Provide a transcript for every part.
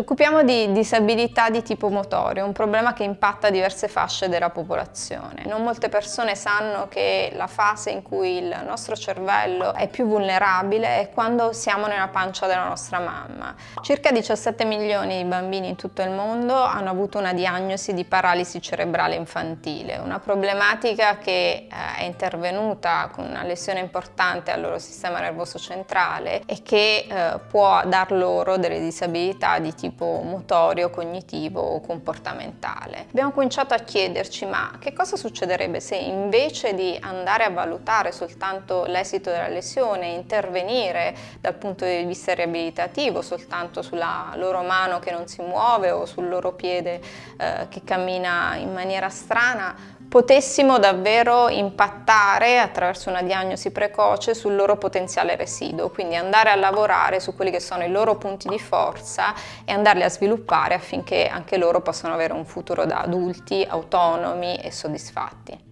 occupiamo di disabilità di tipo motorio, un problema che impatta diverse fasce della popolazione. Non molte persone sanno che la fase in cui il nostro cervello è più vulnerabile è quando siamo nella pancia della nostra mamma. Circa 17 milioni di bambini in tutto il mondo hanno avuto una diagnosi di paralisi cerebrale infantile, una problematica che eh, è intervenuta con una lesione importante al loro sistema nervoso centrale e che eh, può dar loro delle disabilità di tipo motorio, cognitivo o comportamentale. Abbiamo cominciato a chiederci ma che cosa succederebbe se invece di andare a valutare soltanto l'esito della lesione, intervenire dal punto di vista riabilitativo soltanto sulla loro mano che non si muove o sul loro piede eh, che cammina in maniera strana, potessimo davvero impattare attraverso una diagnosi precoce sul loro potenziale residuo, quindi andare a lavorare su quelli che sono i loro punti di forza e andarli a sviluppare affinché anche loro possano avere un futuro da adulti autonomi e soddisfatti.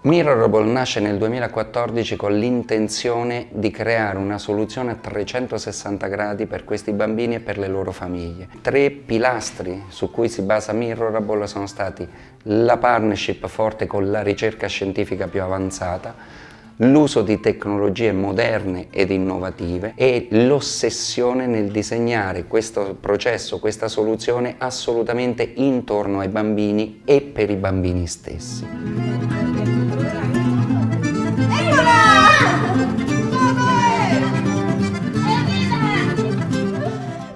Mirrorable nasce nel 2014 con l'intenzione di creare una soluzione a 360 gradi per questi bambini e per le loro famiglie. Tre pilastri su cui si basa Mirrorable sono stati la partnership forte con la ricerca scientifica più avanzata, l'uso di tecnologie moderne ed innovative e l'ossessione nel disegnare questo processo, questa soluzione assolutamente intorno ai bambini e per i bambini stessi.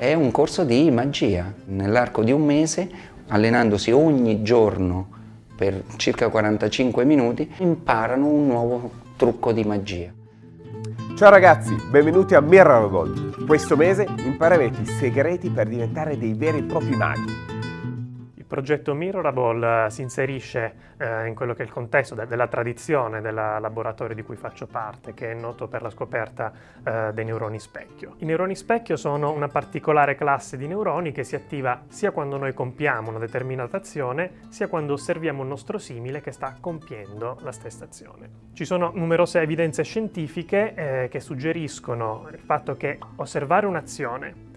È un corso di magia. Nell'arco di un mese, allenandosi ogni giorno per circa 45 minuti, imparano un nuovo trucco di magia. Ciao ragazzi, benvenuti a Mirror Questo mese imparerete i segreti per diventare dei veri e propri maghi progetto Mirrorable eh, si inserisce eh, in quello che è il contesto de della tradizione del laboratorio di cui faccio parte, che è noto per la scoperta eh, dei neuroni specchio. I neuroni specchio sono una particolare classe di neuroni che si attiva sia quando noi compiamo una determinata azione, sia quando osserviamo un nostro simile che sta compiendo la stessa azione. Ci sono numerose evidenze scientifiche eh, che suggeriscono il fatto che osservare un'azione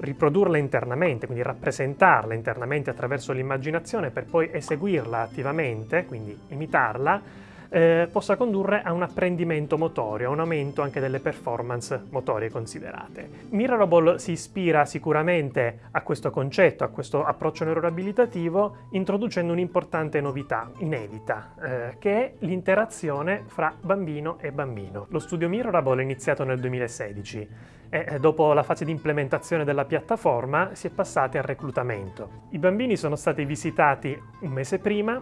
riprodurla internamente, quindi rappresentarla internamente attraverso l'immaginazione per poi eseguirla attivamente, quindi imitarla, eh, possa condurre a un apprendimento motorio, a un aumento anche delle performance motorie considerate. Mirrorable si ispira sicuramente a questo concetto, a questo approccio neuroabilitativo, introducendo un'importante novità inedita, eh, che è l'interazione fra bambino e bambino. Lo studio Mirrorable è iniziato nel 2016 e eh, dopo la fase di implementazione della piattaforma si è passati al reclutamento. I bambini sono stati visitati un mese prima,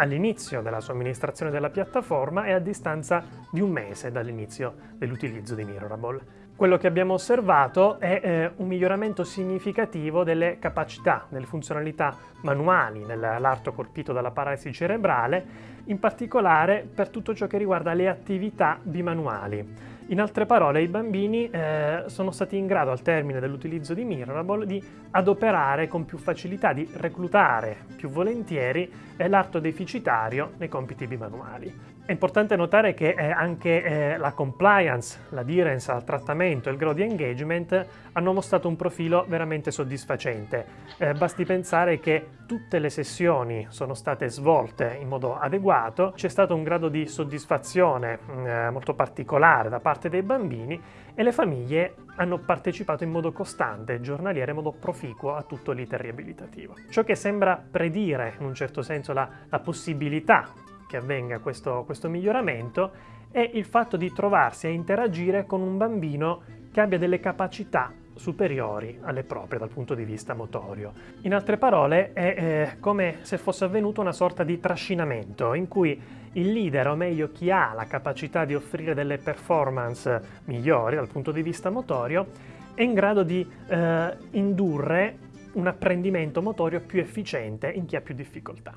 all'inizio della somministrazione della piattaforma e a distanza di un mese dall'inizio dell'utilizzo di Mirrorable. Quello che abbiamo osservato è eh, un miglioramento significativo delle capacità, delle funzionalità manuali nell'arto colpito dalla paralisi cerebrale, in particolare per tutto ciò che riguarda le attività bimanuali. In altre parole, i bambini eh, sono stati in grado, al termine dell'utilizzo di Mirrorable, di adoperare con più facilità, di reclutare più volentieri eh, l'arto deficitario nei compiti bimanuali. È importante notare che eh, anche eh, la compliance, l'aderence al trattamento e il growth di engagement hanno mostrato un profilo veramente soddisfacente. Eh, basti pensare che tutte le sessioni sono state svolte in modo adeguato, c'è stato un grado di soddisfazione mm, molto particolare da parte dei bambini e le famiglie hanno partecipato in modo costante, giornaliero, in modo proficuo a tutto l'iter riabilitativo. Ciò che sembra predire in un certo senso la, la possibilità che avvenga questo, questo miglioramento è il fatto di trovarsi a interagire con un bambino che abbia delle capacità superiori alle proprie dal punto di vista motorio. In altre parole è eh, come se fosse avvenuto una sorta di trascinamento in cui il leader, o meglio chi ha la capacità di offrire delle performance migliori dal punto di vista motorio, è in grado di eh, indurre un apprendimento motorio più efficiente in chi ha più difficoltà.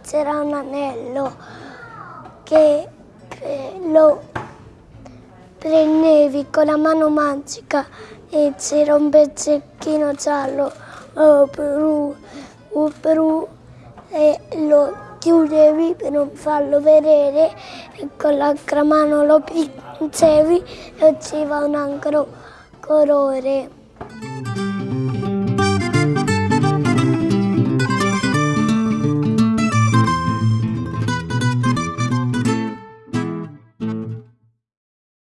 C'era un anello che lo prendevi con la mano magica e c'era un pezzettino giallo oh, blu, oh, blu, e lo chiudevi per non farlo vedere e con l'altra mano lo pinzevi e usciva un altro colore.